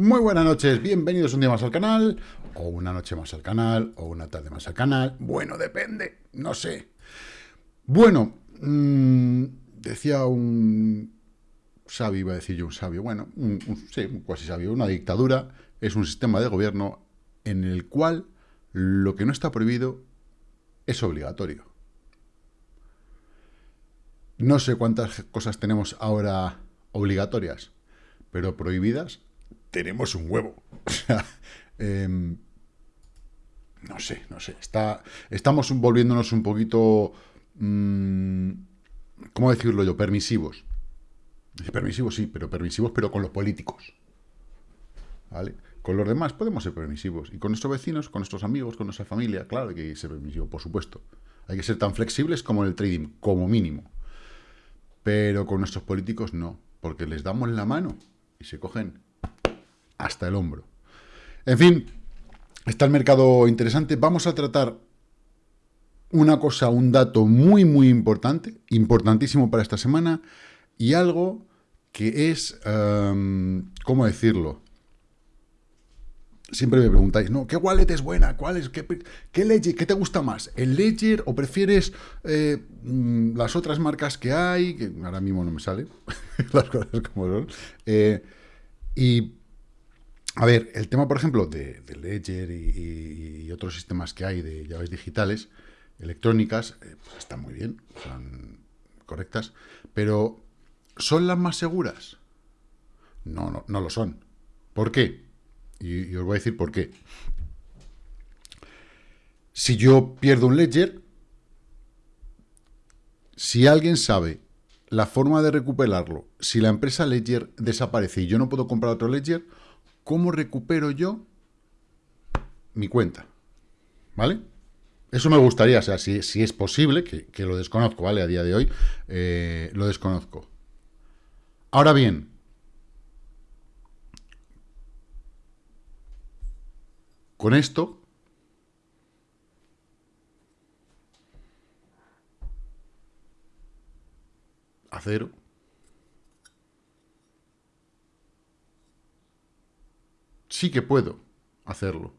Muy buenas noches, bienvenidos un día más al canal, o una noche más al canal, o una tarde más al canal. Bueno, depende, no sé. Bueno, mmm, decía un sabio, iba a decir yo un sabio, bueno, un, un, sí, casi sabio, una dictadura es un sistema de gobierno en el cual lo que no está prohibido es obligatorio. No sé cuántas cosas tenemos ahora obligatorias, pero prohibidas tenemos un huevo. Eh, no sé, no sé. Estamos volviéndonos un poquito, mmm, ¿cómo decirlo yo? Permisivos. Permisivos sí, pero permisivos, pero con los políticos. ¿Vale? Con los demás podemos ser permisivos. Y con nuestros vecinos, con nuestros amigos, con nuestra familia, claro, hay que ser permisivo, por supuesto. Hay que ser tan flexibles como en el trading, como mínimo. Pero con nuestros políticos no, porque les damos la mano y se cogen hasta el hombro. En fin, está el mercado interesante. Vamos a tratar una cosa, un dato muy, muy importante, importantísimo para esta semana, y algo que es, um, ¿cómo decirlo? Siempre me preguntáis, ¿no? ¿Qué wallet es buena? ¿Cuál es? ¿Qué, ledger? ¿Qué te gusta más? ¿El ledger o prefieres eh, mm, las otras marcas que hay? Que ahora mismo no me salen las cosas como son. Eh, y, a ver, el tema, por ejemplo, de, ledger y, otros sistemas que hay de llaves digitales, electrónicas, eh, pues están muy bien, son correctas, pero ¿son las más seguras? No, no, no lo son. ¿Por qué? Y, os voy a decir por qué. Si yo pierdo un ledger, si alguien sabe la forma de recuperarlo, si la empresa ledger desaparece y yo no puedo comprar otro ledger, ¿cómo recupero yo mi cuenta? ¿Vale? Eso me gustaría, o sea, si, es posible, que, que, lo desconozco, ¿vale? A día de hoy, eh, lo desconozco. Ahora bien, Con esto, a cero, sí que puedo hacerlo.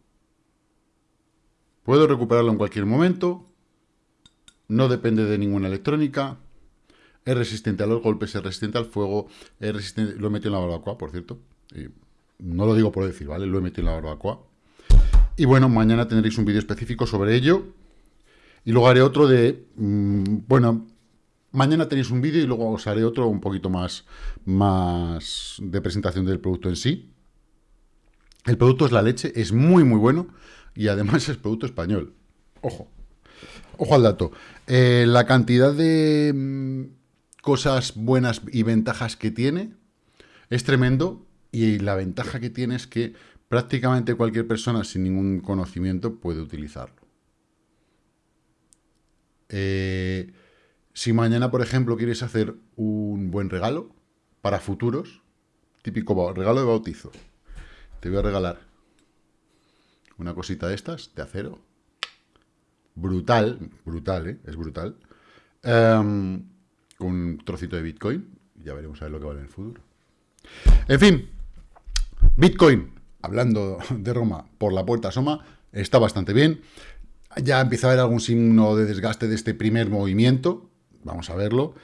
Puedo recuperarlo en cualquier momento, no depende de ninguna electrónica, es resistente a los golpes, es resistente al fuego, es resistente... Lo he metido en la barbacoa, por cierto. No lo digo por decir, ¿vale? Lo he metido en la barbacoa. Y bueno, mañana tendréis un vídeo específico sobre ello. Y luego haré otro de... Mmm, bueno, mañana tenéis un vídeo y luego os haré otro un poquito más, más de presentación del producto en sí. El producto es la leche, es muy, muy bueno. Y además es producto español. Ojo. Ojo al dato. Eh, la cantidad de mmm, cosas buenas y ventajas que tiene es tremendo. Y la ventaja que tiene es que prácticamente cualquier persona sin ningún conocimiento puede utilizarlo. Eh, si mañana, por ejemplo, quieres hacer un buen regalo para futuros, típico regalo de bautizo, te voy a regalar una cosita de estas, de acero, brutal, brutal, ¿eh? es brutal, um, con un trocito de Bitcoin, ya veremos a ver lo que vale en el futuro. En fin, Bitcoin, hablando de Roma, por la puerta asoma, está bastante bien. Ya empieza a haber algún signo de desgaste de este primer movimiento, vamos a verlo.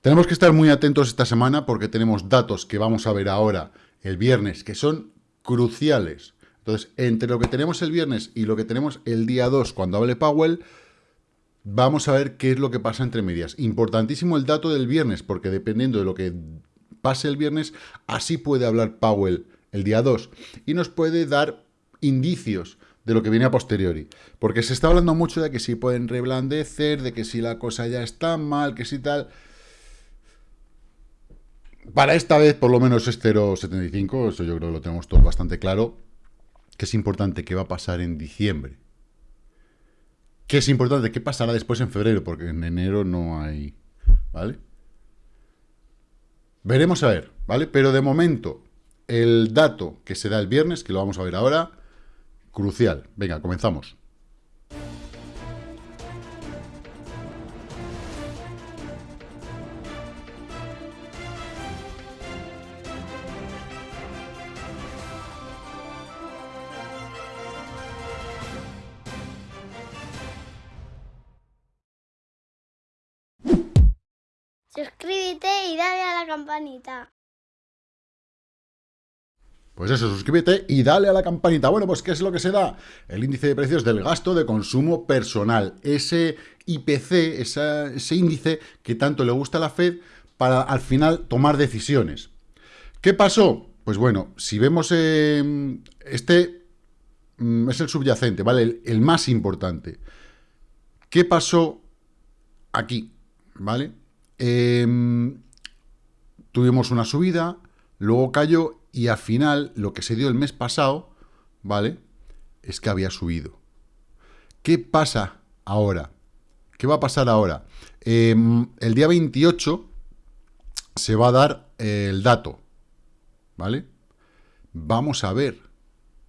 Tenemos que estar muy atentos esta semana porque tenemos datos que vamos a ver ahora el viernes, que son cruciales. Entonces, entre lo que tenemos el viernes y lo que tenemos el día 2 cuando hable Powell, vamos a ver qué es lo que pasa entre medias. Importantísimo el dato del viernes, porque dependiendo de lo que pase el viernes, así puede hablar Powell el día 2, y nos puede dar indicios de lo que viene a posteriori. Porque se está hablando mucho de que si pueden reblandecer, de que si la cosa ya está mal, que si tal... Para esta vez, por lo menos es 0,75, eso yo creo que lo tenemos todos bastante claro, que es importante que va a pasar en diciembre. Que es importante que pasará después en febrero, porque en enero no hay... ¿Vale? Veremos a ver, ¿vale? Pero de momento, el dato que se da el viernes, que lo vamos a ver ahora, crucial. Venga, comenzamos. Campanita. Pues eso, suscríbete y dale a la campanita. Bueno, pues ¿qué es lo que se da? El índice de precios del gasto de consumo personal. Ese IPC, ese índice que tanto le gusta a la Fed para al final tomar decisiones. ¿Qué pasó? Pues bueno, si vemos eh, este mm, es el subyacente, ¿vale? El, más importante. ¿Qué pasó aquí? ¿Vale? Em, tuvimos una subida, luego cayó y al final lo que se dio el mes pasado, ¿vale? Es que había subido. ¿Qué pasa ahora? ¿Qué va a pasar ahora? Em, el día 28 se va a dar el dato, ¿vale? Vamos a ver,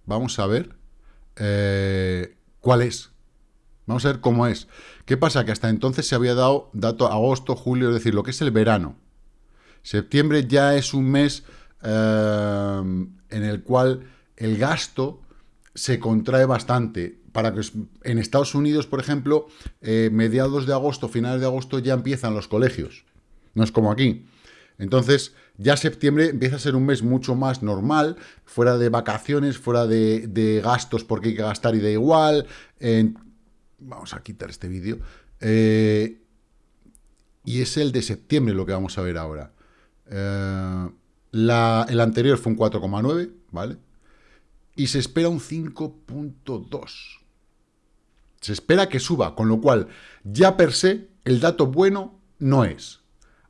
vamos a ver eh, cuál es. Vamos a ver cómo es. ¿Qué pasa? Que hasta entonces se había dado dato agosto, julio, es decir, lo que es el verano. Septiembre ya es un mes eh, en el cual el gasto se contrae bastante. Para que en Estados Unidos, por ejemplo, eh, mediados de agosto, finales de agosto ya empiezan los colegios. No es como aquí. Entonces, ya septiembre empieza a ser un mes mucho más normal, fuera de vacaciones, fuera de, gastos porque hay que gastar y da igual. vamos a quitar este vídeo. Eh, y es el de septiembre lo que vamos a ver ahora. Eh, el anterior fue un 4,9, ¿vale? Y se espera un 5.2. Se espera que suba, con lo cual ya per se el dato bueno no es.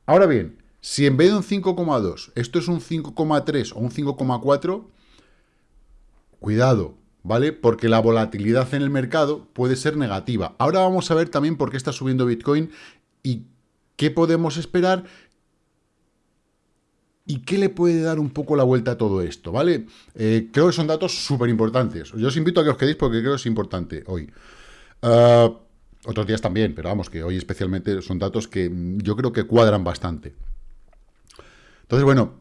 Ahora bien, si en vez de un 5,2 esto es un 5,3 o un 5,4, cuidado, ¿vale? Porque la volatilidad en el mercado puede ser negativa. Ahora vamos a ver también por qué está subiendo Bitcoin y qué podemos esperar ¿Y qué le puede dar un poco la vuelta a todo esto? ¿Vale? Eh, creo que son datos súper importantes. Yo os invito a que os quedéis porque creo que es importante hoy. Ah, otros días también, pero vamos, que hoy especialmente son datos que yo creo que cuadran bastante. Entonces, bueno,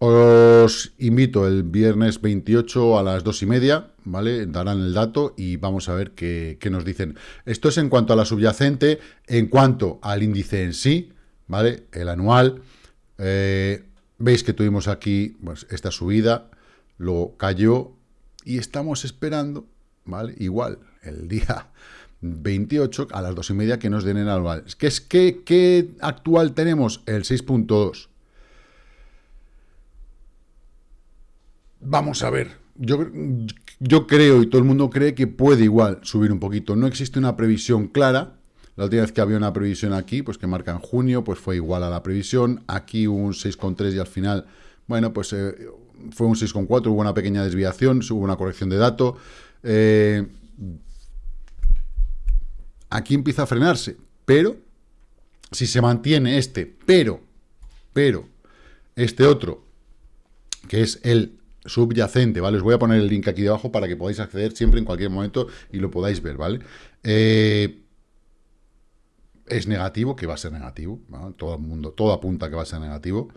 os invito el viernes 28 a las 2 y media, ¿vale? Darán el dato y vamos a ver qué, nos dicen. Esto es en cuanto a la subyacente, en cuanto al índice en sí, ¿vale? El anual. Eh, Veis que tuvimos aquí pues, esta subida, luego cayó y estamos esperando, ¿vale? Igual, el día 28 a las 2 y media que nos den el anual. ¿Qué, es, qué actual tenemos? El 6.2. Vamos a ver. Yo, yo creo y todo el mundo cree que puede igual subir un poquito. No existe una previsión clara, la última vez que había una previsión aquí, pues que marca en junio, pues fue igual a la previsión. Aquí un 6,3 y al final, bueno, pues eh, fue un 6,4, hubo una pequeña desviación, hubo una corrección de dato. Eh, aquí empieza a frenarse, pero si se mantiene este, pero, pero, este otro, que es el subyacente, ¿vale? Os voy a poner el link aquí debajo para que podáis acceder siempre en cualquier momento y lo podáis ver, ¿vale? Eh, es negativo, que va a ser negativo, todo el mundo, todo apunta que va a ser negativo.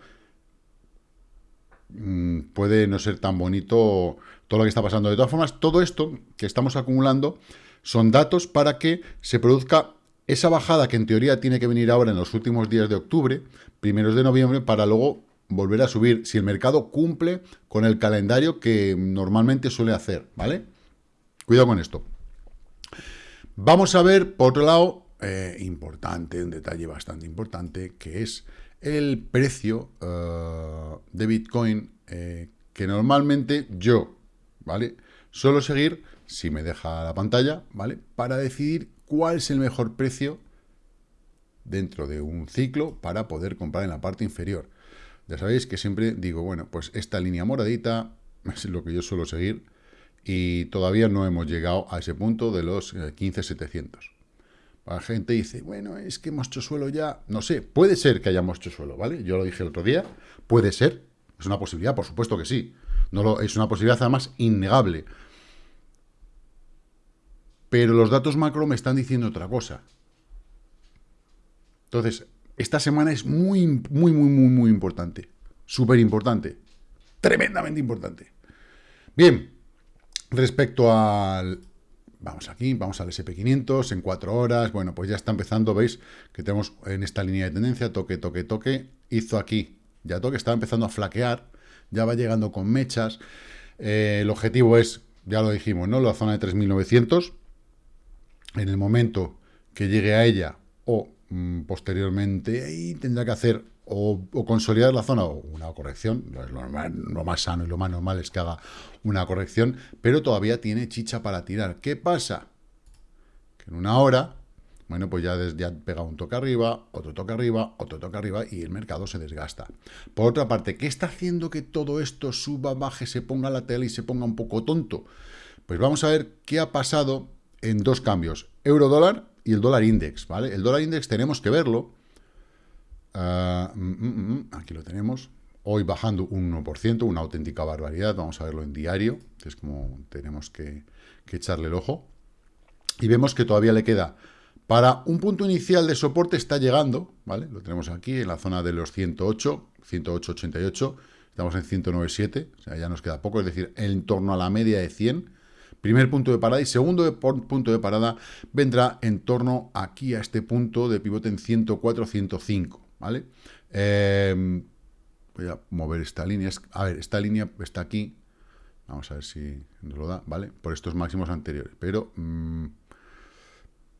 Mm, puede no ser tan bonito todo lo que está pasando. De todas formas, todo esto que estamos acumulando son datos para que se produzca esa bajada que en teoría tiene que venir ahora en los últimos días de octubre, primeros de noviembre, para luego volver a subir, si el mercado cumple con el calendario que normalmente suele hacer, ¿vale? Cuidado con esto. Vamos a ver, por otro lado, eh, importante, un detalle bastante importante, que es el precio eh, de Bitcoin eh, que normalmente yo, ¿vale? Suelo seguir, si me deja la pantalla, ¿vale? Para decidir cuál es el mejor precio dentro de un ciclo para poder comprar en la parte inferior. Ya sabéis que siempre digo, bueno, pues esta línea moradita es lo que yo suelo seguir y todavía no hemos llegado a ese punto de los 15.700. La gente dice, bueno, es que hemos hecho suelo ya. No sé, puede ser que hayamos hecho suelo, ¿vale? Yo lo dije el otro día, puede ser. Es una posibilidad, por supuesto que sí. No lo, es una posibilidad además innegable. Pero los datos macro me están diciendo otra cosa. Entonces, esta semana es muy, muy, muy, muy, muy importante. Súper importante. Tremendamente importante. Bien, respecto al Vamos aquí, vamos al SP500 en cuatro horas. Bueno, pues ya está empezando, veis que tenemos en esta línea de tendencia, toque, toque, toque. Hizo aquí, ya toque, estaba empezando a flaquear, ya va llegando con mechas. Eh, el objetivo es, ya lo dijimos, ¿no? La zona de 3.900. En el momento que llegue a ella o posteriormente, ahí tendrá que hacer o, consolidar la zona o una corrección, lo, más sano y lo más normal es que haga una corrección, pero todavía tiene chicha para tirar. ¿Qué pasa? Que en una hora, bueno, pues ya, ya pega un toque arriba, otro toque arriba, otro toque arriba y el mercado se desgasta. Por otra parte, ¿qué está haciendo que todo esto suba, baje, se ponga la tela y se ponga un poco tonto? Pues vamos a ver qué ha pasado en dos cambios, euro-dólar y el dólar index, ¿vale? El dólar index tenemos que verlo, Ah, mm, mm, mm, aquí lo tenemos. Hoy bajando un 1%, una auténtica barbaridad. Vamos a verlo en diario, que es como tenemos que, echarle el ojo. Y vemos que todavía le queda para un punto inicial de soporte está llegando, ¿vale? Lo tenemos aquí en la zona de los 108, 108.88, estamos en 109.7, o sea, ya nos queda poco, es decir, en torno a la media de 100. Primer punto de parada y segundo punto de parada vendrá en torno aquí a este punto de pivote en 104.105. ¿vale? Em, voy a mover esta línea. A ver, esta línea está aquí. Vamos a ver si nos lo da, ¿vale? Por estos máximos anteriores. Pero mm,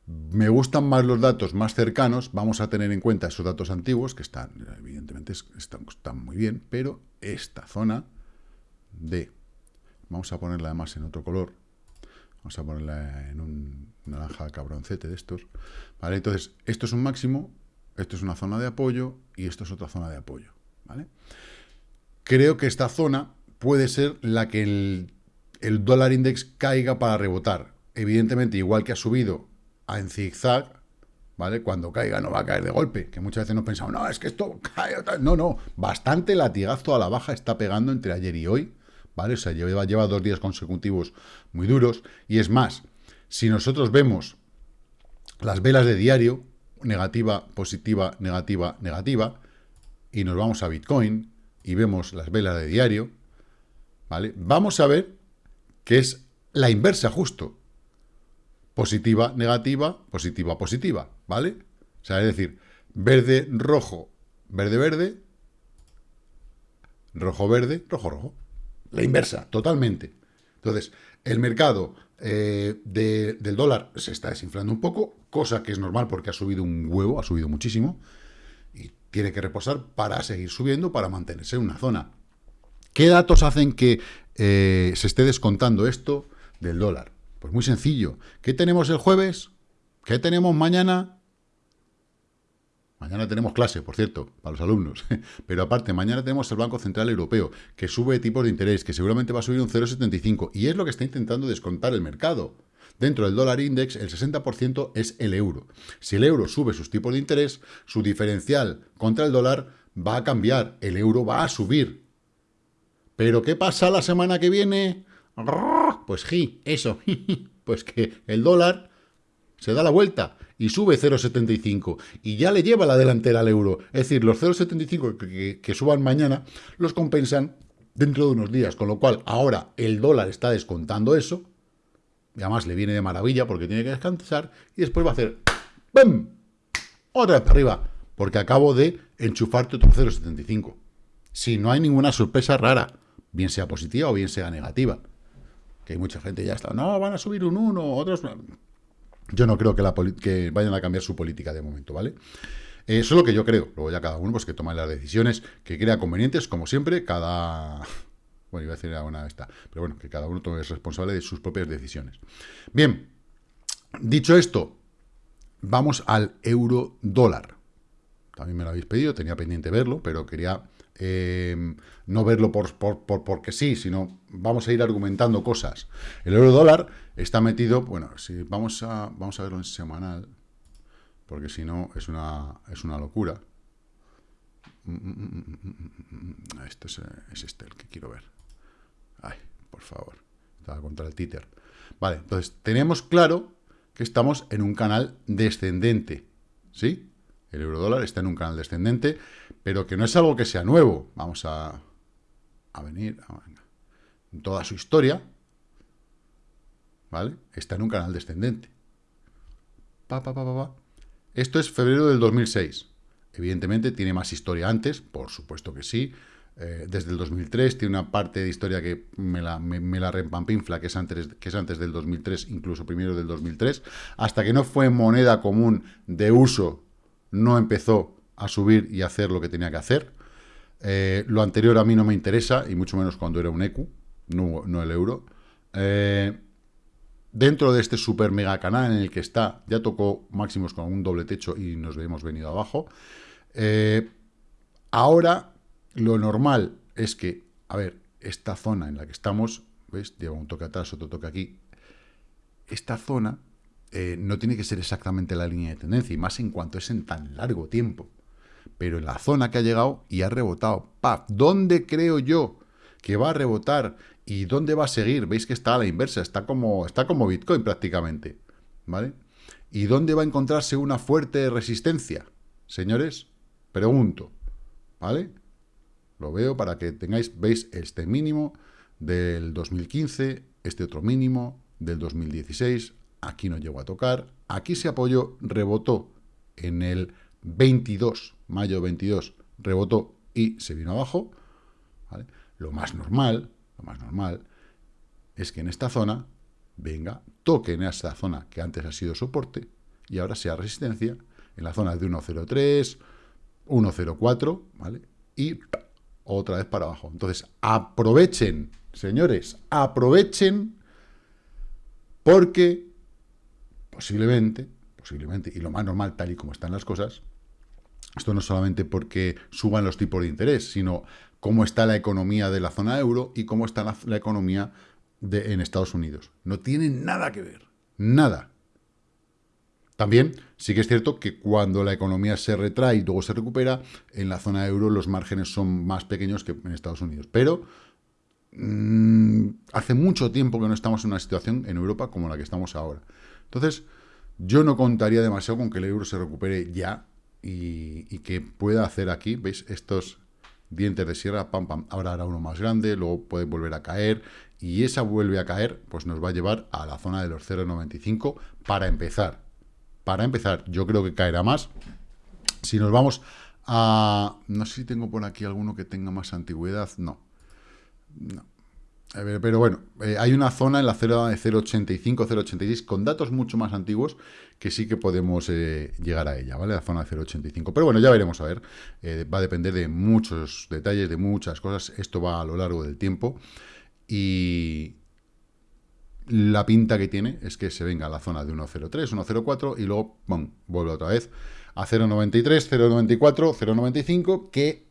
me gustan más los datos más cercanos. Vamos a tener en cuenta esos datos antiguos, que están, evidentemente, están, están muy bien. Pero esta zona de... Vamos a ponerla además en otro color. Vamos a ponerla en un naranja cabroncete de estos. ¿Vale? Entonces, esto es un máximo esto es una zona de apoyo y esto es otra zona de apoyo. ¿vale? Creo que esta zona puede ser la que el, dólar index caiga para rebotar. Evidentemente, igual que ha subido en zigzag, ¿vale? Cuando caiga no va a caer de golpe, que muchas veces nos pensamos, no, es que esto cae... No, no, bastante latigazo a la baja está pegando entre ayer y hoy, ¿vale? O sea, lleva, lleva dos días consecutivos muy duros, y es más, si nosotros vemos las velas de diario, negativa, positiva, negativa, negativa, y nos vamos a Bitcoin y vemos las velas de diario, ¿vale? Vamos a ver que es la inversa justo. Positiva, negativa, positiva, positiva, ¿vale? O sea, es decir, verde, rojo, verde, verde, rojo, verde, rojo, rojo. La inversa, totalmente. Entonces, el mercado eh, del dólar se está desinflando un poco, cosa que es normal porque ha subido un huevo, ha subido muchísimo, y tiene que reposar para seguir subiendo, para mantenerse en una zona. ¿Qué datos hacen que eh, se esté descontando esto del dólar? Pues muy sencillo. ¿Qué tenemos el jueves? ¿Qué tenemos mañana? Mañana tenemos clase, por cierto, para los alumnos. Pero aparte, mañana tenemos el Banco Central Europeo, que sube tipos de interés, que seguramente va a subir un 0,75. Y es lo que está intentando descontar el mercado. Dentro del dólar index, el 60% es el euro. Si el euro sube sus tipos de interés, su diferencial contra el dólar va a cambiar. El euro va a subir. ¿Pero qué pasa la semana que viene? Pues sí, eso. Pues que el dólar se da la vuelta y sube 0,75 y ya le lleva la delantera al euro. Es decir, los 0,75 que, que, suban mañana los compensan dentro de unos días, con lo cual ahora el dólar está descontando eso, y además le viene de maravilla porque tiene que descansar, y después va a hacer ¡bum! Otra vez para arriba, porque acabo de enchufarte otro 0,75. Si no hay ninguna sorpresa rara, bien sea positiva o bien sea negativa. Que hay mucha gente ya está, no, van a subir un 1, otros... Yo no creo que, la que vayan a cambiar su política de momento, ¿vale? Eh, eso es lo que yo creo. Luego ya cada uno pues que toma las decisiones que crea convenientes, como siempre, cada... Bueno, iba a decir una esta, pero bueno, que cada uno es responsable de sus propias decisiones. Bien, dicho esto, vamos al euro dólar. También me lo habéis pedido, tenía pendiente verlo, pero quería eh, no verlo por, porque sí, sino vamos a ir argumentando cosas. El euro dólar está metido, bueno, si vamos a, vamos a verlo en semanal, porque si no es una, es una locura. Este es, es, este el que quiero ver. Ay, por favor. Estaba contra el títer. Vale, entonces tenemos claro que estamos en un canal descendente. ¿Sí? El euro dólar está en un canal descendente, pero que no es algo que sea nuevo. Vamos a, a venir, en toda su historia. ¿vale? Está en un canal descendente. Pa, pa, pa, Esto es febrero del 2006. Evidentemente tiene más historia antes, por supuesto que sí. Eh, desde el 2003 tiene una parte de historia que me la, me, la repampinfla, que es, antes, que es antes del 2003, incluso primero del 2003. Hasta que no fue moneda común de uso, no empezó a subir y hacer lo que tenía que hacer. Eh, lo anterior a mí no me interesa, y mucho menos cuando era un EQ, no, no el euro. Eh, dentro de este super mega canal en el que está, ya tocó máximos con un doble techo y nos hemos venido abajo. Eh, ahora, lo normal es que, a ver, esta zona en la que estamos, ¿ves? Lleva un toque atrás, otro toque aquí. Esta zona no tiene que ser exactamente la línea de tendencia, y más en cuanto es en tan largo tiempo. Pero en la zona que ha llegado y ha rebotado, ¡pap! ¿Dónde creo yo que va a rebotar ¿Y dónde va a seguir? Veis que está a la inversa, está como, está como Bitcoin prácticamente, ¿vale? ¿Y dónde va a encontrarse una fuerte resistencia? Señores, pregunto, ¿vale? Lo veo para que tengáis, veis este mínimo del 2015, este otro mínimo del 2016, aquí no llegó a tocar, aquí se apoyó, rebotó en el 22, mayo 22, rebotó y se vino abajo. Lo más normal, lo más normal, es que en esta zona venga, toque en esta zona que antes ha sido soporte y ahora sea resistencia en la zona de 1.03, 1.04, ¿vale? Y otra vez para abajo. Entonces, aprovechen, señores, aprovechen porque posiblemente, posiblemente, y lo más normal tal y como están las cosas, esto no solamente porque suban los tipos de interés, sino cómo está la economía de la zona euro y cómo está la, economía de, en Estados Unidos. No tiene nada que ver, nada. También sí que es cierto que cuando la economía se retrae y luego se recupera, en la zona euro los márgenes son más pequeños que en Estados Unidos. Pero mm, hace mucho tiempo que no estamos en una situación en Europa como la que estamos ahora. Entonces, yo no contaría demasiado con que el euro se recupere ya y, que pueda hacer aquí, ¿veis? Estos, dientes de sierra, pam, pam, ahora hará uno más grande, luego puede volver a caer, y esa vuelve a caer, pues nos va a llevar a la zona de los 0,95 para empezar. Para empezar, yo creo que caerá más. Si nos vamos a... No sé si tengo por aquí alguno que tenga más antigüedad, no. No, pero bueno, eh, hay una zona en la zona de 0.85, 0.86, con datos mucho más antiguos, que sí que podemos eh, llegar a ella, ¿vale? La zona de 0.85. Pero bueno, ya veremos, a ver. Eh, va a depender de muchos detalles, de muchas cosas. Esto va a lo largo del tiempo. Y la pinta que tiene es que se venga a la zona de 1.03, 1.04 y luego, ¡pum!, vuelve otra vez a 0.93, 0.94, 0.95, que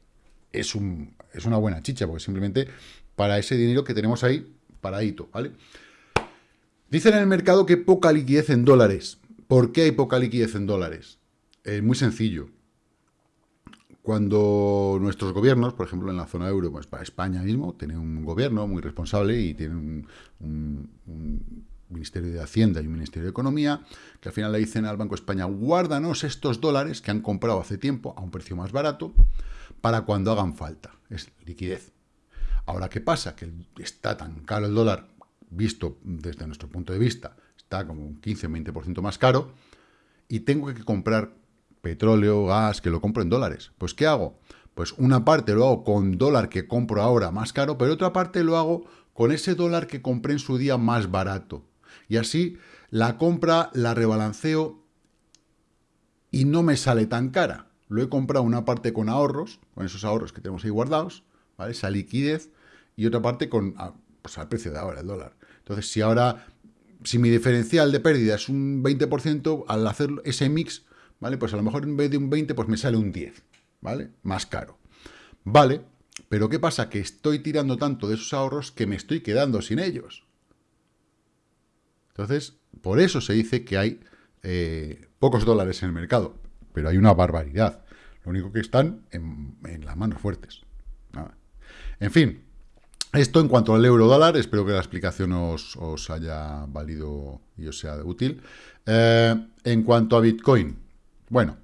es, un, es una buena chicha, porque simplemente para ese dinero que tenemos ahí paradito, ¿vale? Dicen en el mercado que poca liquidez en dólares. ¿Por qué hay poca liquidez en dólares? Es muy sencillo. Cuando nuestros gobiernos, por ejemplo en la zona euro, pues para España mismo, tiene un gobierno muy responsable y tiene un, un Ministerio de Hacienda y un Ministerio de Economía, que al final le dicen al Banco de España, guárdanos estos dólares que han comprado hace tiempo a un precio más barato para cuando hagan falta. Es liquidez. Ahora, ¿qué pasa? Que está tan caro el dólar, visto desde nuestro punto de vista, está como un 15-20% más caro, y tengo que comprar petróleo, gas, que lo compro en dólares. Pues, ¿qué hago? Pues una parte lo hago con dólar que compro ahora más caro, pero otra parte lo hago con ese dólar que compré en su día más barato. Y así la compra la rebalanceo y no me sale tan cara. Lo he comprado una parte con ahorros, con esos ahorros que tenemos ahí guardados, esa liquidez, y otra parte con ah, pues al precio de ahora, el dólar. Entonces, si ahora, si mi diferencial de pérdida es un 20%, al hacer ese mix, ¿vale? Pues a lo mejor en vez de un 20, pues me sale un 10, ¿vale? Más caro. Vale, pero ¿qué pasa? Que estoy tirando tanto de esos ahorros que me estoy quedando sin ellos. Entonces, por eso se dice que hay eh, pocos dólares en el mercado, pero hay una barbaridad. Lo único que están en, las manos fuertes. En fin, esto en cuanto al euro dólar, espero que la explicación os, haya valido y os sea útil. Eh, en cuanto a Bitcoin, bueno,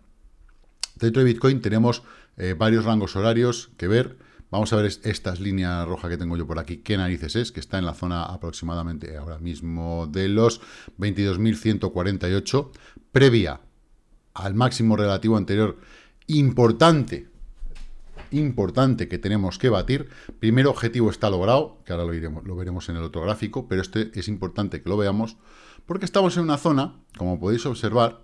dentro de Bitcoin tenemos eh, varios rangos horarios que ver. Vamos a ver estas líneas rojas que tengo yo por aquí. ¿Qué narices es? Que está en la zona aproximadamente ahora mismo de los 22.148, previa al máximo relativo anterior. Importante, importante que tenemos que batir. Primer objetivo está logrado, que ahora lo, iremos, lo veremos en el otro gráfico, pero este es importante que lo veamos, porque estamos en una zona, como podéis observar,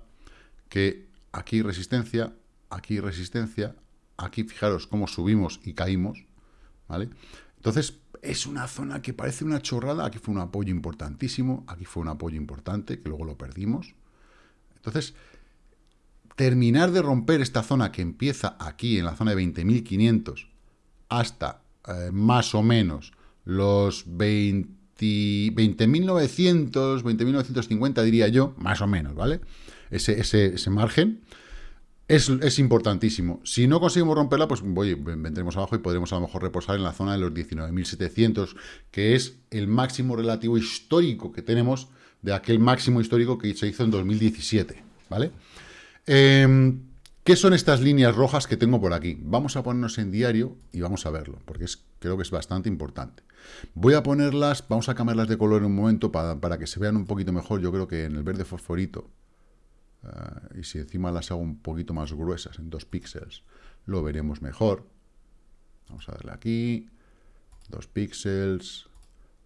que aquí resistencia, aquí resistencia, Aquí fijaros cómo subimos y caímos, ¿vale? Entonces, es una zona que parece una chorrada. Aquí fue un apoyo importantísimo, aquí fue un apoyo importante, que luego lo perdimos. Entonces, terminar de romper esta zona que empieza aquí, en la zona de 20.500, hasta eh, más o menos los 20.900, 20.950 diría yo, más o menos, ¿vale? Ese, ese, margen es, importantísimo. Si no conseguimos romperla, pues vendremos abajo y podremos a lo mejor reposar en la zona de los 19.700, que es el máximo relativo histórico que tenemos de aquel máximo histórico que se hizo en 2017, ¿vale? Em, ¿Qué son estas líneas rojas que tengo por aquí? Vamos a ponernos en diario y vamos a verlo, porque es, creo que es bastante importante. Voy a ponerlas, vamos a cambiarlas de color en un momento para, que se vean un poquito mejor. Yo creo que en el verde fosforito y si encima las hago un poquito más gruesas, en 2 píxeles, lo veremos mejor. Vamos a darle aquí, 2 píxeles,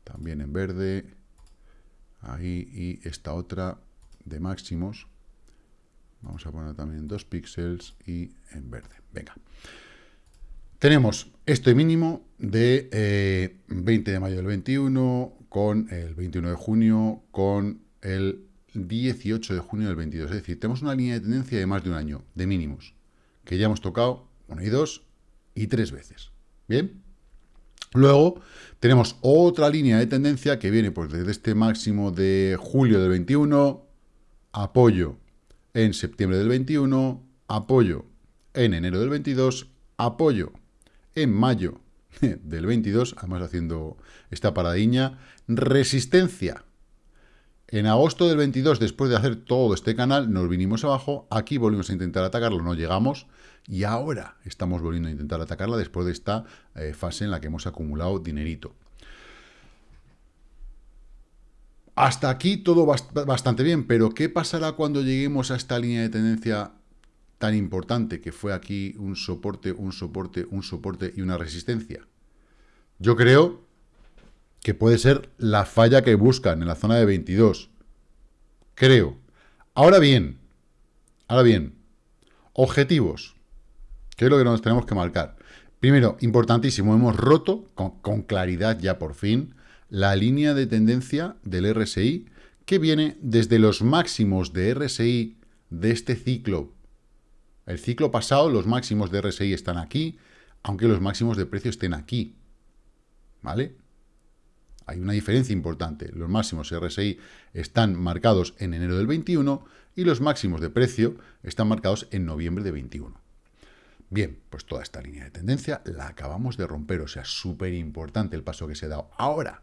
también en verde, ahí, y esta otra de máximos, vamos a poner también 2 píxeles y en verde. Venga. Tenemos este mínimo de 20 eh, de mayo del 21, con el 21 de junio, con el 18 de junio del 22. Es decir, tenemos una línea de tendencia de más de un año, de mínimos, que ya hemos tocado una y dos y tres veces. ¿Bien? Luego tenemos otra línea de tendencia que viene pues, desde este máximo de julio del 21, apoyo en septiembre del 21, apoyo. En enero del 22, apoyo. En mayo del 22, además haciendo esta paradiña, resistencia. En agosto del 22, después de hacer todo este canal, nos vinimos abajo, aquí volvimos a intentar atacarlo, no llegamos, y ahora estamos volviendo a intentar atacarla después de esta eh, fase en la que hemos acumulado dinerito. Hasta aquí todo bastante bien, pero ¿qué pasará cuando lleguemos a esta línea de tendencia tan importante que fue aquí un soporte, un soporte, un soporte y una resistencia? Yo creo que puede ser la falla que buscan en la zona de 22. Creo. Ahora bien, ahora bien, objetivos. ¿Qué es lo que nos tenemos que marcar? Primero, importantísimo, hemos roto con, claridad ya por fin la línea de tendencia del RSI que viene desde los máximos de RSI de este ciclo. El ciclo pasado, los máximos de RSI están aquí, aunque los máximos de precio estén aquí. ¿Vale? Hay una diferencia importante. Los máximos RSI están marcados en enero del 21 y los máximos de precio están marcados en noviembre de 21. Bien, pues toda esta línea de tendencia la acabamos de romper, o sea, súper importante el paso que se ha dado. Ahora,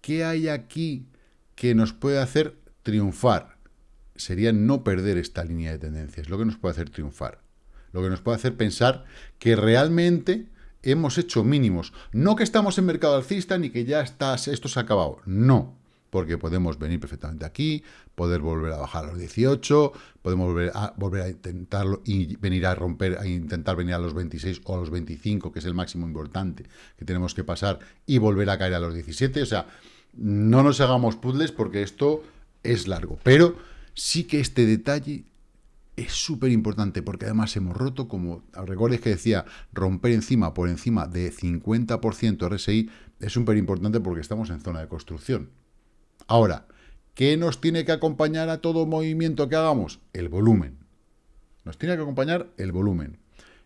¿qué hay aquí que nos puede hacer triunfar? Sería no perder esta línea de tendencia, es lo que nos puede hacer triunfar. Lo que nos puede hacer pensar que realmente hemos hecho mínimos. No que estamos en mercado alcista ni que ya está, esto se ha acabado. No, porque podemos venir perfectamente aquí, poder volver a bajar a los 18, podemos volver a, volver a intentarlo y venir a romper, a intentar venir a los 26 o a los 25, que es el máximo importante que tenemos que pasar, y volver a caer a los 17. O sea, no nos hagamos puzzles porque esto es largo. Pero sí que este detalle es súper importante porque además hemos roto, como recuerdes que decía, romper encima por encima de 50% RSI es súper importante porque estamos en zona de construcción. Ahora, ¿qué nos tiene que acompañar a todo movimiento que hagamos? El volumen. Nos tiene que acompañar el volumen.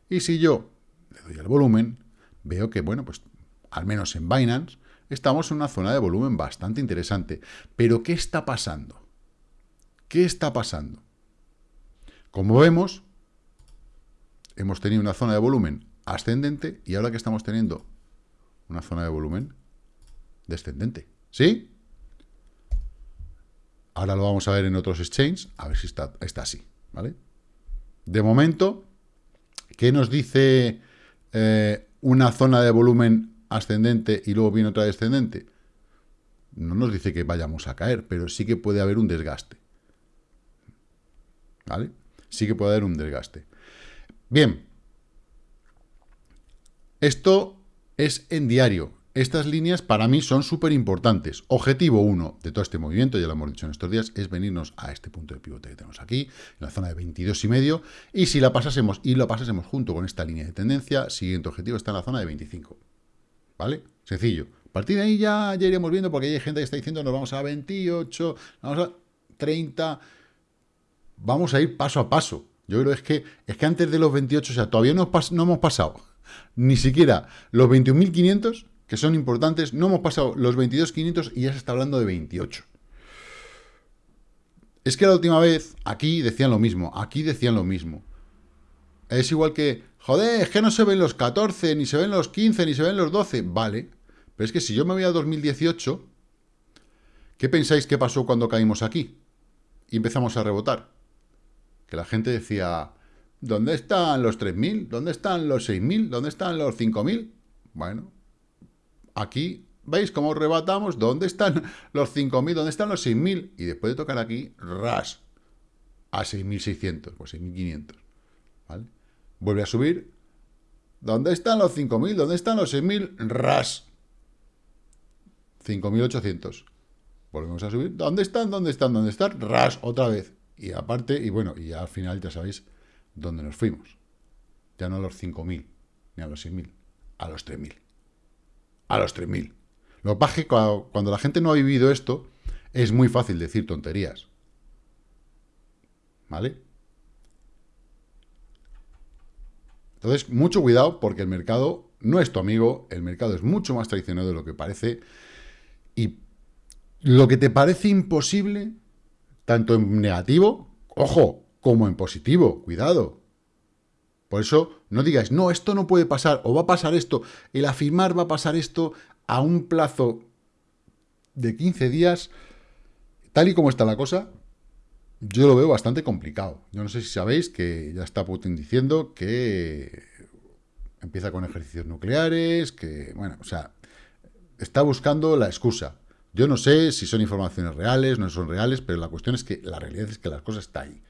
Y si yo le doy al volumen, veo que, bueno, pues al menos en Binance, estamos en una zona de volumen bastante interesante. Pero, ¿qué está pasando? ¿Qué está pasando? Como vemos, hemos tenido una zona de volumen ascendente y ahora que estamos teniendo una zona de volumen descendente. ¿Sí? Ahora lo vamos a ver en otros exchanges, a ver si está, así, ¿vale? De momento, ¿qué nos dice eh, una zona de volumen ascendente y luego viene otra descendente? No nos dice que vayamos a caer, pero sí que puede haber un desgaste. ¿Vale? Sí que puede haber un desgaste. Bien. Esto es en diario. Estas líneas para mí son súper importantes. Objetivo 1 de todo este movimiento, ya lo hemos dicho en estos días, es venirnos a este punto de pivote que tenemos aquí, en la zona de 22 y medio, y si la pasásemos y lo pasásemos junto con esta línea de tendencia, siguiente objetivo está en la zona de 25. ¿Vale? Sencillo. A partir de ahí ya, ya iremos viendo, porque hay gente que está diciendo nos vamos a 28, vamos a 30, vamos a ir paso a paso. Yo creo es que, es que antes de los 28, o sea, todavía no, no hemos pasado ni siquiera los 21.500 que son importantes. No hemos pasado los 22.500 y ya se está hablando de 28. Es que la última vez, aquí decían lo mismo, aquí decían lo mismo. Es igual que, joder, es que no se ven los 14, ni se ven los 15, ni se ven los 12. Vale, pero es que si yo me voy a 2018, ¿qué pensáis que pasó cuando caímos aquí? Y empezamos a rebotar. Que la gente decía, ¿dónde están los 3.000? ¿Dónde están los 6.000? ¿Dónde están los 5.000? Bueno, aquí, ¿veis cómo rebatamos? ¿Dónde están los 5.000? ¿Dónde están los 6.000? Y después de tocar aquí, ras, a 6.600, pues 6.500, ¿vale? Vuelve a subir. ¿Dónde están los 5.000? ¿Dónde están los 6.000? Ras. 5.800. Volvemos a subir. ¿Dónde están? ¿Dónde están? ¿Dónde están? Ras, otra vez. Y aparte, y bueno, y al final ya sabéis dónde nos fuimos. Ya no a los 5.000, ni a los 6.000, a los 3.000 a los 3.000. Lo que pasa es que cuando, la gente no ha vivido esto, es muy fácil decir tonterías. ¿Vale? Entonces, mucho cuidado porque el mercado no es tu amigo, el mercado es mucho más traicionero de lo que parece y lo que te parece imposible, tanto en negativo, ojo, como en positivo, cuidado, por eso no digáis, no, esto no puede pasar, o va a pasar esto, el afirmar va a pasar esto a un plazo de 15 días, tal y como está la cosa, yo lo veo bastante complicado. Yo no sé si sabéis que ya está Putin diciendo que empieza con ejercicios nucleares, que, bueno, o sea, está buscando la excusa. Yo no sé si son informaciones reales, no son reales, pero la cuestión es que la realidad es que la cosa está ahí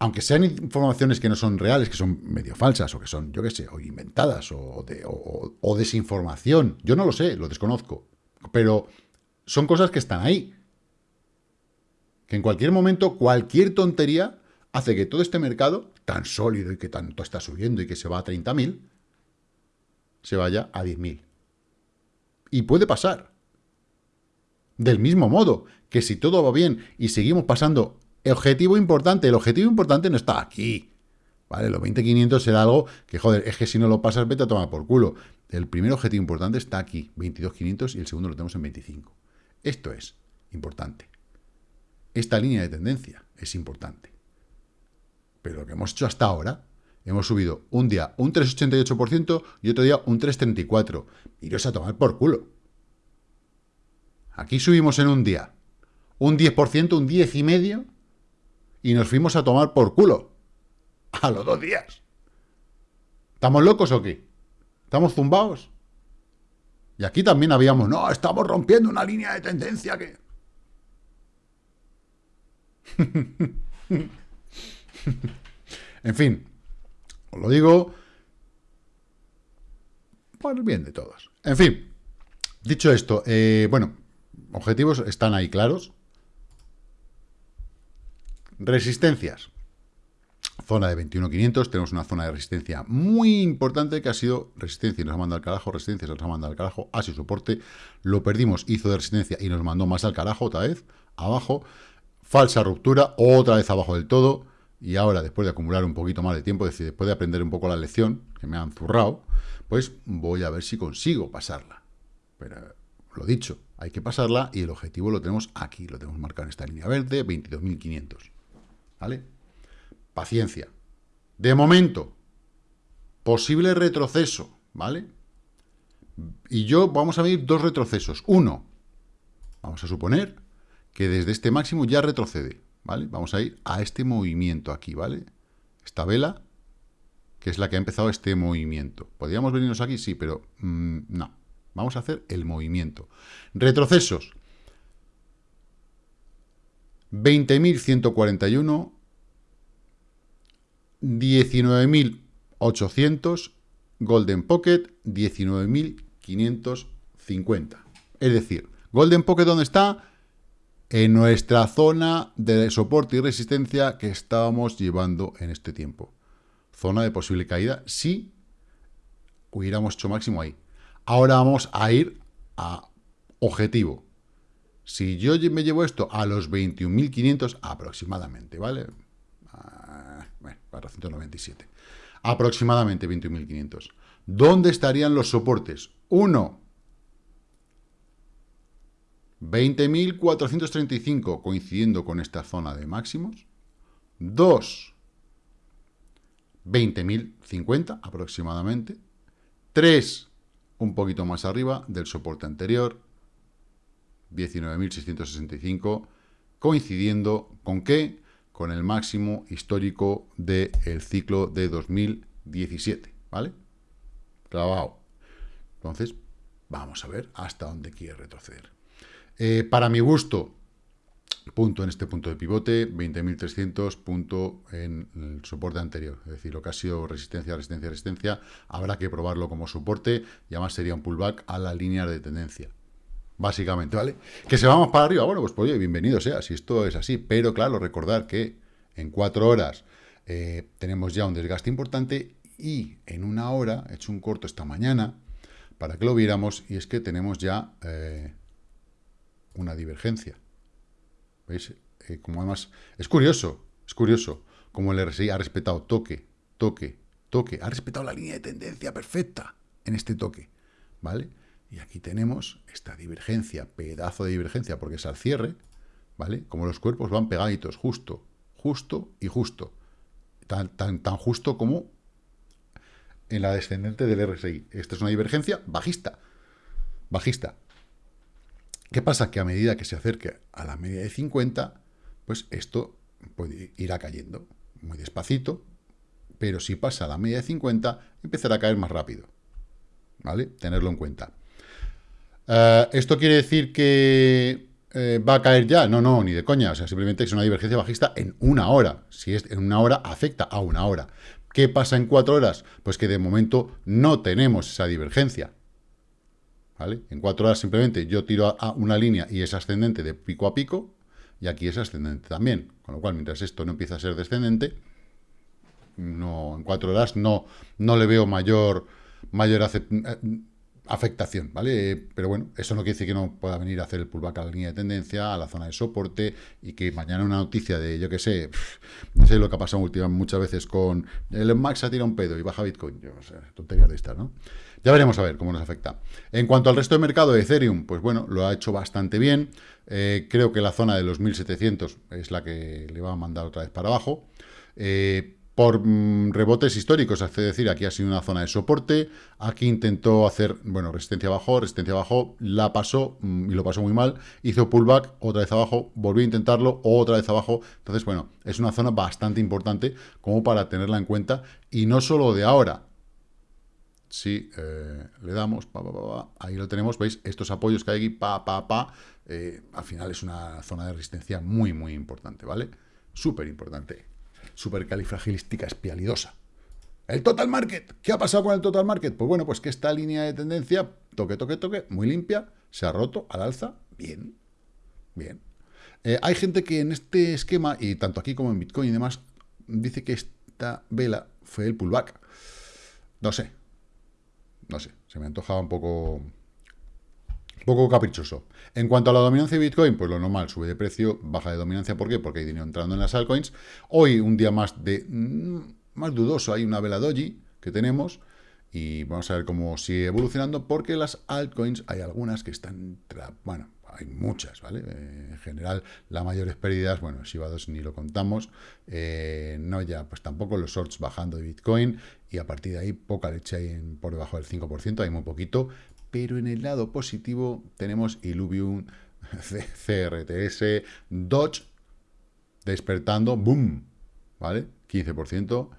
aunque sean informaciones que no son reales, que son medio falsas, o que son, yo qué sé, o inventadas, o, o, desinformación, yo no lo sé, lo desconozco, pero son cosas que están ahí. Que en cualquier momento, cualquier tontería hace que todo este mercado, tan sólido y que tanto está subiendo y que se va a 30.000, se vaya a 10.000. Y puede pasar. Del mismo modo que si todo va bien y seguimos pasando el objetivo importante, el objetivo importante no está aquí. ¿Vale? Los 20.500 será algo que, joder, es que si no lo pasas, vete a tomar por culo. El primer objetivo importante está aquí, 22.500, y el segundo lo tenemos en 25. Esto es importante. Esta línea de tendencia es importante. Pero lo que hemos hecho hasta ahora, hemos subido un día un 3,88% y otro día un 3,34%. Iros a tomar por culo. Aquí subimos en un día un 10%, un 10,5%, y nos fuimos a tomar por culo. A los dos días. ¿Estamos locos o qué? ¿Estamos zumbados? Y aquí también habíamos, no, estamos rompiendo una línea de tendencia que... en fin, os lo digo por el bien de todos. En fin, dicho esto, eh, bueno, objetivos están ahí claros. Resistencias. Zona de 21.500, tenemos una zona de resistencia muy importante que ha sido resistencia y nos ha mandado al carajo, resistencia y nos ha mandado al carajo, así soporte, lo perdimos, hizo de resistencia y nos mandó más al carajo otra vez, abajo, falsa ruptura, otra vez abajo del todo, y ahora después de acumular un poquito más de tiempo, es decir, después de aprender un poco la lección, que me han zurrado, pues voy a ver si consigo pasarla. Pero lo dicho, hay que pasarla y el objetivo lo tenemos aquí, lo tenemos marcado en esta línea verde, 22.500. ¿Vale? Paciencia. De momento, posible retroceso, ¿vale? Y yo vamos a ver dos retrocesos. Uno, vamos a suponer que desde este máximo ya retrocede, ¿vale? Vamos a ir a este movimiento aquí, ¿vale? Esta vela que es la que ha empezado este movimiento. ¿Podríamos venirnos aquí? Sí, pero mm, no. Vamos a hacer el movimiento. Retrocesos. 20.141, 19.800, Golden Pocket 19.550. Es decir, Golden Pocket, ¿dónde está? En nuestra zona de soporte y resistencia que estábamos llevando en este tiempo. Zona de posible caída si hubiéramos hecho máximo ahí. Ahora vamos a ir a objetivo. Si yo me llevo esto a los 21.500 aproximadamente, ¿vale? Ah, bueno, 497. Aproximadamente 21.500. ¿Dónde estarían los soportes? 1. 20.435, coincidiendo con esta zona de máximos. 2. 20.050 aproximadamente. 3. Un poquito más arriba del soporte anterior. 19.665, coincidiendo con qué? Con el máximo histórico del ciclo de 2017, ¿vale? Clavado. Entonces, vamos a ver hasta dónde quiere retroceder. Eh, para mi gusto, punto en este punto de pivote, 20.300, punto en el soporte anterior. Es decir, lo que ha sido resistencia, resistencia, resistencia, habrá que probarlo como soporte y además sería un pullback a la línea de tendencia básicamente, ¿vale? Que se vamos para arriba, bueno, pues, pues bienvenido sea, si esto es así, pero claro, recordar que en cuatro horas eh, tenemos ya un desgaste importante y en una hora, he hecho un corto esta mañana, para que lo viéramos, y es que tenemos ya eh, una divergencia. ¿Veis? Eh, como además, es curioso, es curioso, como el RSI ha respetado toque, toque, toque, ha respetado la línea de tendencia perfecta en este toque, ¿vale? Y aquí tenemos esta divergencia, pedazo de divergencia, porque es al cierre, ¿vale? Como los cuerpos van pegaditos, justo, justo y justo. Tan, tan, tan justo como en la descendente del RSI. Esta es una divergencia bajista. Bajista. ¿Qué pasa? Que a medida que se acerque a la media de 50, pues esto puede, irá cayendo muy despacito, pero si pasa a la media de 50, empezará a caer más rápido. ¿Vale? Tenerlo en cuenta. Eh, ¿Esto quiere decir que eh, va a caer ya? No, no, ni de coña. O sea, simplemente es una divergencia bajista en una hora. Si es en una hora, afecta a una hora. ¿Qué pasa en cuatro horas? Pues que de momento no tenemos esa divergencia. ¿Vale? En cuatro horas simplemente yo tiro a una línea y es ascendente de pico a pico, y aquí es ascendente también. Con lo cual, mientras esto no empieza a ser descendente, no, en cuatro horas no, no le veo mayor, mayor afectación, ¿vale? Pero bueno, eso no quiere decir que no pueda venir a hacer el pullback a la línea de tendencia, a la zona de soporte, y que mañana una noticia de, yo qué sé, no sé lo que ha pasado últimamente muchas veces con el Max ha tirado un pedo y baja Bitcoin, yo no sé, tonterías de estas, ¿no? Ya veremos a ver cómo nos afecta. En cuanto al resto del mercado de Ethereum, pues bueno, lo ha hecho bastante bien. Eh, creo que la zona de los 1700 es la que le va a mandar otra vez para abajo. Eh, por mm, rebotes históricos, es decir, aquí ha sido una zona de soporte, aquí intentó hacer, bueno, resistencia abajo, resistencia abajo, la pasó mm, y lo pasó muy mal, hizo pullback, otra vez abajo, volvió a intentarlo, otra vez abajo, entonces, bueno, es una zona bastante importante como para tenerla en cuenta, y no solo de ahora, si eh, le damos, ahí lo tenemos, veis, estos apoyos que hay aquí, pa, pa, pa, eh, al final es una zona de resistencia muy, muy importante, ¿vale? Súper importante supercalifragilística espialidosa. El total market. ¿Qué ha pasado con el total market? Pues bueno, pues que esta línea de tendencia, toque, toque, toque, muy limpia, se ha roto al alza. Bien, bien. Eh, hay gente que en este esquema, y tanto aquí como en Bitcoin y demás, dice que esta vela fue el pullback. No sé. No sé. Se me antojaba un poco poco caprichoso. En cuanto a la dominancia de Bitcoin, pues lo normal, sube de precio, baja de dominancia. ¿Por qué? Porque hay dinero entrando en las altcoins. Hoy, un día más de mm, más dudoso, hay una vela doji que tenemos y vamos a ver cómo sigue evolucionando porque las altcoins hay algunas que están, bueno, hay muchas, ¿vale? Eh, en general, las mayores pérdidas, bueno, Shiba 2 ni lo contamos, eh, no ya, pues tampoco los shorts bajando de Bitcoin, y a partir de ahí poca leche hay por debajo del 5%, hay muy poquito, pero en el lado positivo tenemos Illuvium, CRTS, Dodge, despertando, boom, ¿vale? 15%,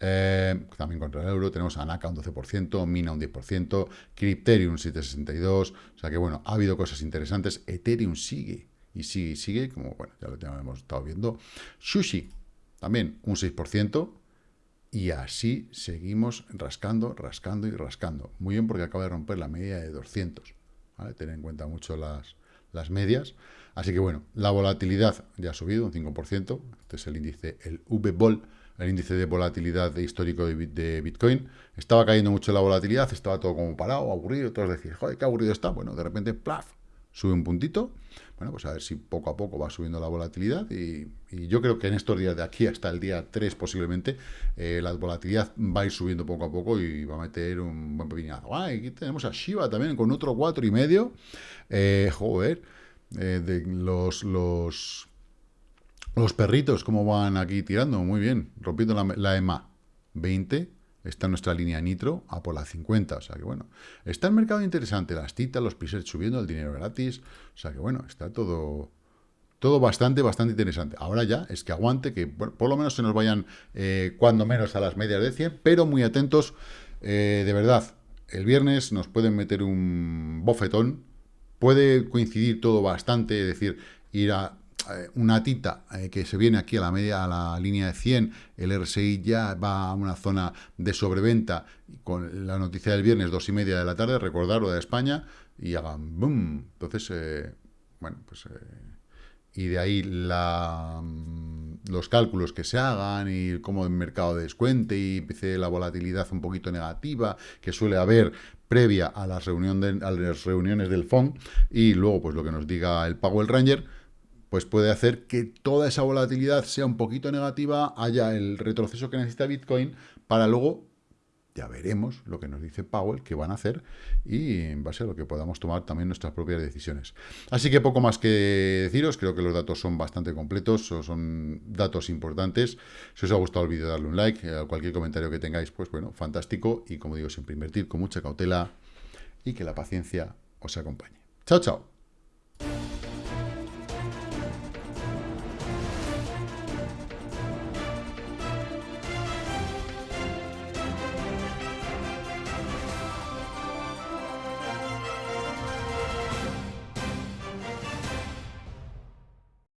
Eh, también contra el euro tenemos a Naka un 12%, Mina un 10%, Crypterium 7,62%. O sea que bueno, ha habido cosas interesantes. Ethereum sigue y sigue y sigue, como bueno, ya lo hemos estado viendo. Sushi también un 6%. Y así seguimos rascando, rascando y rascando. Muy bien porque acaba de romper la media de 200. ¿vale? Tener en cuenta mucho las, las medias. Así que bueno, la volatilidad ya ha subido un 5%. Este es el índice, el VBOL el índice de volatilidad histórico de, Bitcoin. Estaba cayendo mucho la volatilidad, estaba todo como parado, aburrido, todos decían, joder, qué aburrido está. Bueno, de repente, plaf, sube un puntito. Bueno, pues a ver si poco a poco va subiendo la volatilidad y, yo creo que en estos días de aquí hasta el día 3 posiblemente eh, la volatilidad va a ir subiendo poco a poco y va a meter un buen pepinazo. Ah, aquí tenemos a Shiba también con otro cuatro y medio. Eh, joder, eh, los, los los perritos, ¿cómo van aquí tirando? Muy bien, rompiendo la, EMA 20, está nuestra línea nitro a por la 50, o sea que bueno, está el mercado interesante, las titas, los pisers subiendo, el dinero gratis, o sea que bueno, está todo, todo bastante, bastante interesante. Ahora ya es que aguante, que por lo menos se nos vayan eh, cuando menos a las medias de 100, pero muy atentos, eh, de verdad, el viernes nos pueden meter un bofetón, puede coincidir todo bastante, es decir, ir a eh, una tita eh, que se viene aquí a la media, a la línea de 100, el RSI ya va a una zona de sobreventa, con la noticia del viernes, dos y media de la tarde, recordar lo de España, y hagan boom. Entonces, eh, bueno, pues... y de ahí la, mm, los cálculos que se hagan y cómo el mercado descuente y empiece la volatilidad un poquito negativa que suele haber previa a las, reuniones del FON y luego pues lo que nos diga el Powell Ranger, pues puede hacer que toda esa volatilidad sea un poquito negativa, haya el retroceso que necesita Bitcoin, para luego, ya veremos lo que nos dice Powell, que van a hacer, y en base a lo que podamos tomar también nuestras propias decisiones. Así que poco más que deciros, creo que los datos son bastante completos, son datos importantes. Si os ha gustado el vídeo, darle un like, eh, cualquier comentario que tengáis, pues bueno, fantástico, y como digo, siempre invertir con mucha cautela, y que la paciencia os acompañe. Chao, chao.